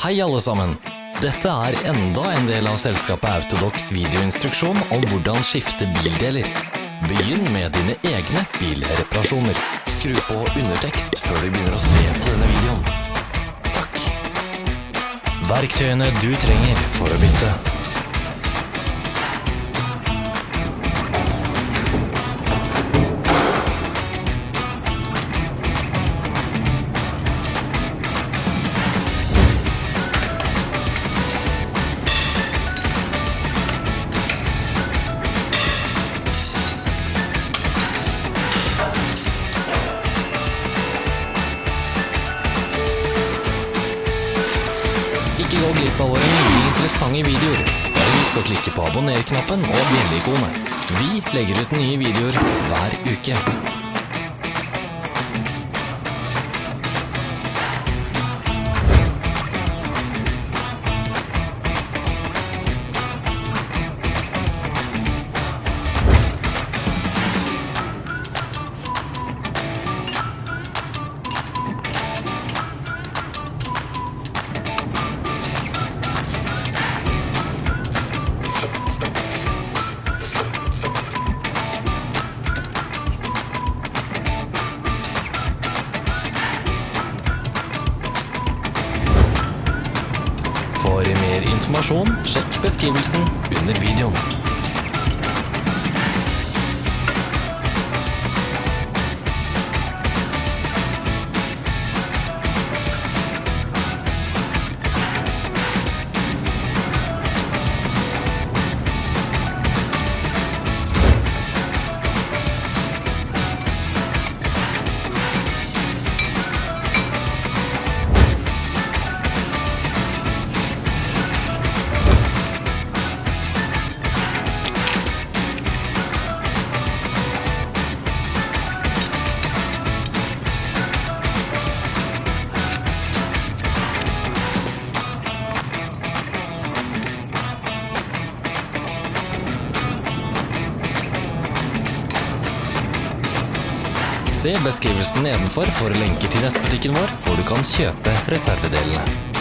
Hei alle sammen! Dette er enda en del av selskapet Autodox videoinstruksjon om hvordan skifte bildeler. Begynn med dine egne bilreparasjoner. Skru på undertekst før du begynner å se på denne videoen. Takk. Verktøyene du trenger for å bytte. Glipp av våre nye interessante videoer. Bare husk å klikke på abonner-knappen og bjelleikonet. Vi legger ut nye videoer hver uke. For mer informasjon, sjekk beskrivelsen under videoen. Se beskrivelsen nedenfor for lenker til nettbutikken vår, hvor du kan kjøpe reservedelene.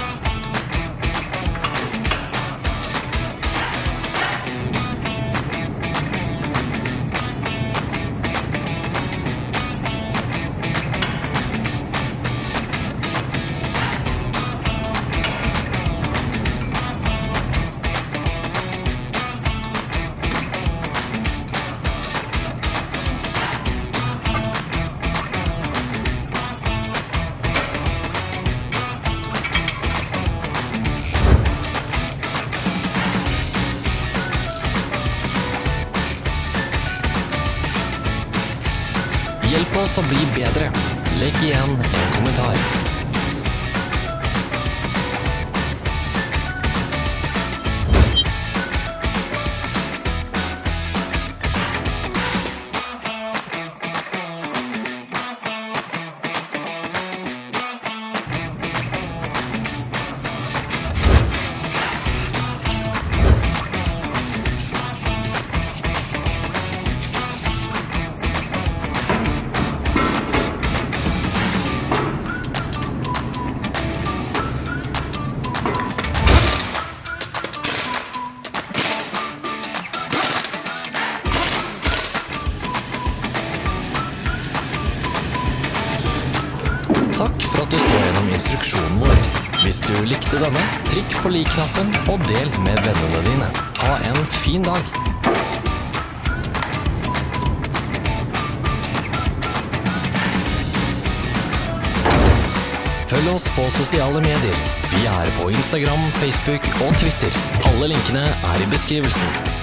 Hjelp oss å bli bedre. Legg igjen en kommentar. At du så gjennom instruksjonen vår. Hvis du likte denne, trykk på lik-knappen og del med vennene dine. Ha en fin dag! Følg oss på sosiale medier. Vi er på Instagram, Facebook og Twitter. Alle linkene er i beskrivelsen.